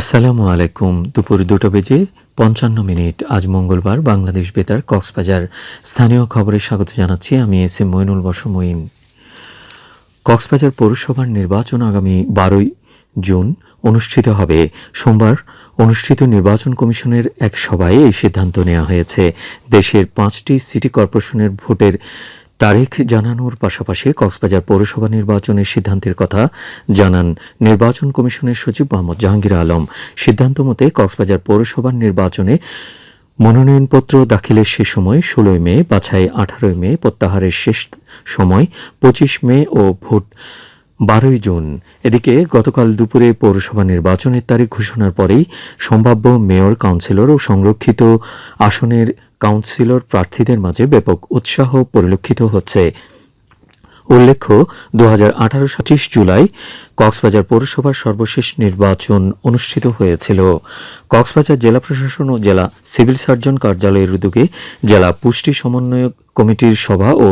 আসসালামু আলাইকুম। দুপুর দুটো বেজে পঞ্চান্ন মিনিট। আজ মঙ্গলবার বাংলাদেশ বেতার কক্সবাজার। স্থানীয় খবরে স্বাগত জানাচ্ছি আমি এস এম মইনুল বসমইন কক্সবাজার পৌরসভার নির্বাচন আগামী বারোই জুন অনুষ্ঠিত হবে। সোমবার অনুষ্ঠিত নির্বাচন কমিশনের এক সভায় এই সিদ্ধান্ত নেওয়া হয়েছে। দেশের পাঁচটি সিটি কর্পোরেশনের ভোটের তারিখ জানানোর পাশাপাশি কক্সবাজার পৌরসভা নির্বাচনের সিদ্ধান্তের কথা জানান নির্বাচন কমিশনের সচিব মোহাম্মদ জাহাঙ্গীর আলম। সিদ্ধান্ত মতে কক্সবাজার পৌরসভার নির্বাচনে মনোনয়নপত্র দাখিলের শেষ সময় ষোলোই মে, বাছাই আঠারোই মে, প্রত্যাহারের শেষ সময় পঁচিশ মে ও ভোট বারোই জুন। এদিকে গতকাল দুপুরে পৌরসভা নির্বাচনের তারিখ ঘোষণার পরেই সম্ভাব্য মেয়র, কাউন্সিলর ও সংরক্ষিত আসনের কাউন্সিলর প্রার্থীদের মাঝে ব্যাপক উৎসাহ পরিলক্ষিত হচ্ছে। উল্লেখ্য দু হাজার আঠারো জুলাই কক্সবাজার পৌরসভার সর্বশেষ নির্বাচন অনুষ্ঠিত হয়েছিল। কক্সবাজার জেলা প্রশাসন ও জেলা সিভিল সার্জন কার্যালয়ের উদ্যোগে জেলা পুষ্টি সমন্বয়ক কমিটির সভা ও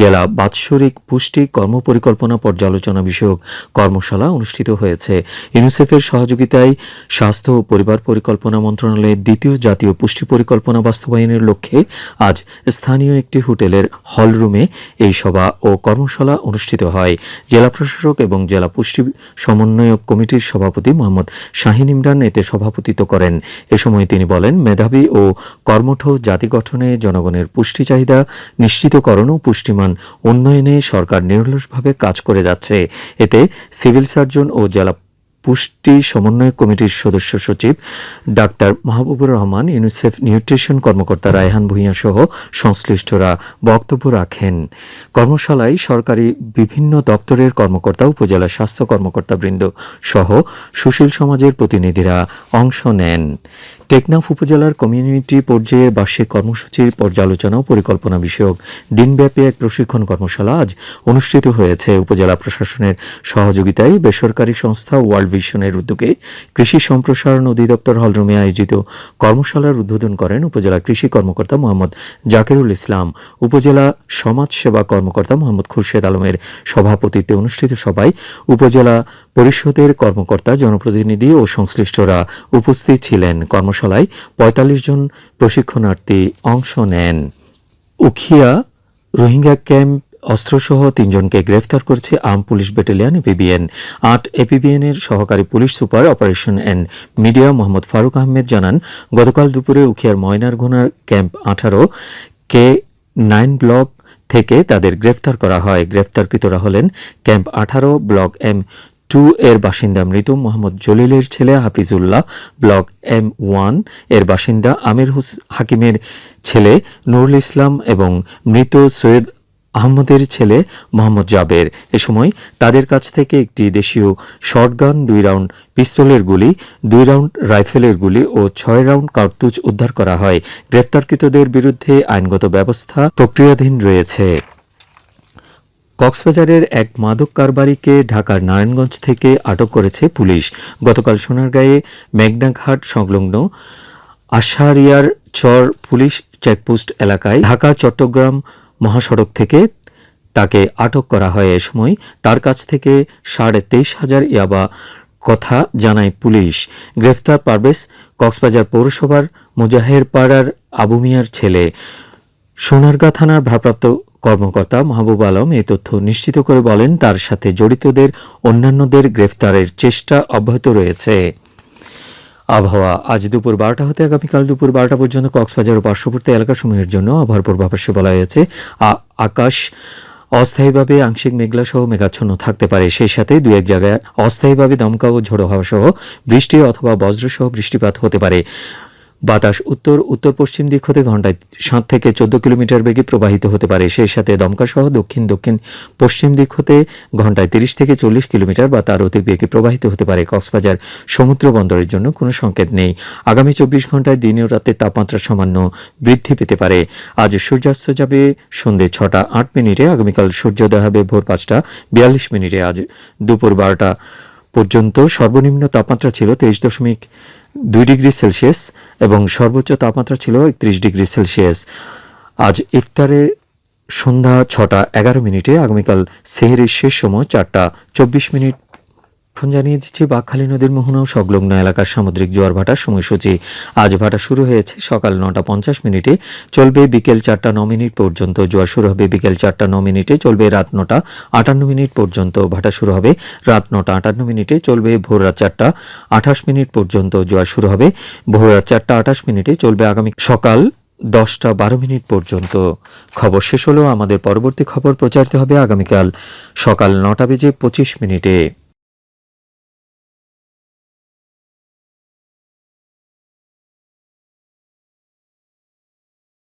জেলা বাৎসরিক পুষ্টি কর্মপরিকল্পনা পর্যালোচনা বিষয়ক কর্মশালা অনুষ্ঠিত হয়েছে। ইউনিসেফের সহযোগিতায় স্বাস্থ্য ও পরিবার পরিকল্পনা মন্ত্রণালয়ের দ্বিতীয় জাতীয় পুষ্টি পরিকল্পনা বাস্তবায়নের লক্ষ্যে আজ স্থানীয় একটি হোটেলের হলরুমে এই সভা ও কর্মশালা অনুষ্ঠিত হয়। জেলা প্রশাসক এবং জেলা পুষ্টি সমন্বয়ক কমিটির সভাপতি মোহাম্মদ শাহিন ইমরান এতে সভাপতিত্ব করেন। এ সময় তিনি বলেন, মেধাবী ও কর্মঠ জাতি গঠনে জনগণের পুষ্টি চাহিদা নিশ্চিতকরণ ও পুষ্টিমান। উন্নয়নে সরকার নিরলসভাবে কাজ করে যাচ্ছে। এতে সিভিল সার্জন ও জেলা পুষ্টি সমন্বয় কমিটির সদস্য সচিব doctor Mahbubur Rahman, UNICEF nutrition কর্মকর্তা রায়হান ভূঁইয়া সহ সংশ্লিষ্টরা বক্তব্য রাখেন। কর্মশালায় সরকারি বিভিন্ন দপ্তরের কর্মকর্তা, উপজেলা স্বাস্থ্য কর্মকর্তাবৃন্দ সহ সুশীল সমাজের প্রতিনিধিরা অংশ নেন। টেকনাফ উপজেলার কমিউনিটি পর্যায়ে বার্ষিক কর্মসূচির পর্যালোচনা ও পরিকল্পনা বিষয়ক দিনব্যাপী এক প্রশিক্ষণ কর্মশালা আজ অনুষ্ঠিত হয়েছে। উপজেলা প্রশাসনের সহযোগিতায় বেসরকারি সংস্থা ওয়ার্ল্ড ভিশনের উদ্যোগে কৃষি সম্প্রসারণ অধিদপ্তর হলরুমে আয়োজিত কর্মশালার উদ্বোধন করেন উপজেলা কৃষি কর্মকর্তা মোহাম্মদ জাকিরুল ইসলাম। উপজেলা সমাজ সেবা কর্মকর্তা মোহাম্মদ খুরশেদ আলমের সভাপতিত্বে অনুষ্ঠিত সভায় উপজেলা পরিষদের কর্মকর্তা, জনপ্রতিনিধি ও সংশ্লিষ্টরা উপস্থিত ছিলেন। কর্মশালায় পঁয়তাল্লিশ জন প্রশিক্ষণার্থী অংশ নেন। উখিয়া রোহিঙ্গা ক্যাম্প অস্ত্রসহ তিনজনকে গ্রেফতার করেছে আর্ম পুলিশ ব্যাটালিয়ন এপিবিএন। আট এপিবিএন এর সহকারী police super operation and media Mohammad Faruk Ahmed জানান, গতকাল দুপুরে উখিয়ার ময়নারঘোনার ক্যাম্প আঠারো কে নাইন ব্লক থেকে তাদের গ্রেফতার করা হয়। গ্রেফতারকৃতরা হলেন ক্যাম্প আঠারো, ব্লক এম টু এর বাসিন্দা মৃত মোহাম্মদ জলিলের ছেলে হাফিজুল্লাহ, ব্লক এম ওয়ানের বাসিন্দা আমির হুস হাকিমের ছেলে নুরুল ইসলাম এবং মৃত সৈয়দ আহমদের ছেলে মোহাম্মদ জাবের। এ সময় তাদের কাছ থেকে একটি দেশীয় শটগান, দুই রাউন্ড পিস্তলের গুলি, দুই রাউন্ড রাইফেলের গুলি ও ছয় রাউন্ড কার্তুজ উদ্ধার করা হয়। গ্রেফতারকৃতদের বিরুদ্ধে আইনগত ব্যবস্থা প্রক্রিয়াধীন রয়েছে। কক্সবাজারের এক মাদক কারবারিকে ঢাকার নারায়ণগঞ্জ থেকে আটক করেছে পুলিশ। গতকাল সোনারগাঁয়ে মেঘনাঘাট সংলগ্ন আশারিয়ার চর পুলিশ চেকপোস্ট এলাকায় ঢাকা, চট্টগ্রাম মহাসড়ক থেকে তাকে আটক করা হয় এ সময়। তার কাছ থেকে সাড়ে তেইশ হাজার ইয়াবা কথা জানায় পুলিশ। গ্রেফতার পারভেজ কক্সবাজার পৌরসভার মুজাহের পাড়ার আবু মিয়ার ছেলে। সোনারগাঁ থানার ভারপ্রাপ্ত কর্মকর্তা মাহবুব আলম এ তথ্য নিশ্চিত করে বলেন, তার সাথে জড়িতদের অন্যান্যদের গ্রেফতারের চেষ্টা অব্যাহত রয়েছে। আবহাওয়া, আজ দুপুর বারোটা হতে আগামীকাল দুপুর বারোটা পর্যন্ত কক্সবাজার ও পার্শ্ববর্তী এলাকাসমূহের জন্য আবহাওয়ার পূর্বাভাসে বলা হয়েছে আকাশ অস্থায়ীভাবে আংশিক মেঘলা সহ মেঘাচ্ছন্ন থাকতে পারে। সেই সাথে দু এক জায়গায় অস্থায়ীভাবে দমকা ও ঝোড়ো হাওয়া সহ বৃষ্টি অথবা বজ্র সহ বৃষ্টিপাত হতে পারে। বাতাস উত্তর উত্তর পশ্চিম দিক হতে ঘন্টায় সাত থেকে চোদ্দ কিলোমিটার বেগে প্রবাহিত হতে পারে। সেই সাথে দমকা সহ দক্ষিণ দক্ষিণ পশ্চিম দিক হতে ঘন্টায় তিরিশ থেকে চল্লিশ কিলোমিটার বা তার অধিক বেগে প্রবাহিত হতে পারে। কক্সবাজার সমুদ্র বন্দরের জন্য কোনো সংকেত নেই। আগামী চব্বিশ ঘন্টায় দিন রাতে তাপমাত্রা সামান্য বৃদ্ধি পেতে পারে। আজ সূর্যাস্ত যাবে সন্ধে ছটা আট মিনিটে। আগামীকাল সূর্যোদয় হবে ভোর পাঁচটা বিয়াল্লিশ মিনিটে। আজ দুপুর বারোটা পর্যন্ত সর্বনিম্ন তাপমাত্রা ছিল তেইশ দশমিক দুই ডিগ্রি সেলসিয়াস এবং সর্বোচ্চ তাপমাত্রা ছিল একত্রিশ ডিগ্রি সেলসিয়াস। আজ ইফতারের সন্ধ্যা ছটা এগারো মিনিটে, আগামীকাল সেহেরের শেষ সময় চারটা চব্বিশ মিনিট। এখন জানিয়ে দিচ্ছি বাকখালী নদীর মোহনা ও সংলগ্ন এলাকার সামুদ্রিক জোয়ার ভাটার সময়সূচি। আজ ভাটা শুরু হয়েছে, সকাল নটা পঞ্চাশ মিনিটে। চলবে বিকেল চারটা ন মিনিট পর্যন্ত জোয়ার শুরু হবে। বিকেল চারটা ন মিনিটে চলবে রাত নটা আটান্ন মিনিট পর্যন্ত ভাটা শুরু হবে। রাত নটা আটান্ন মিনিটে চলবে ভোর রাত চারটা আঠাশ মিনিট পর্যন্ত জোয়ার শুরু হবে। ভোর রাত চারটা আঠাশ মিনিটে চলবে আগামী সকাল দশটা বারো মিনিট পর্যন্ত। খবর শেষ হলেও আমাদের পরবর্তী খবর প্রচারিত হবে আগামীকাল সকাল নটা বেজে পঁচিশ মিনিটে।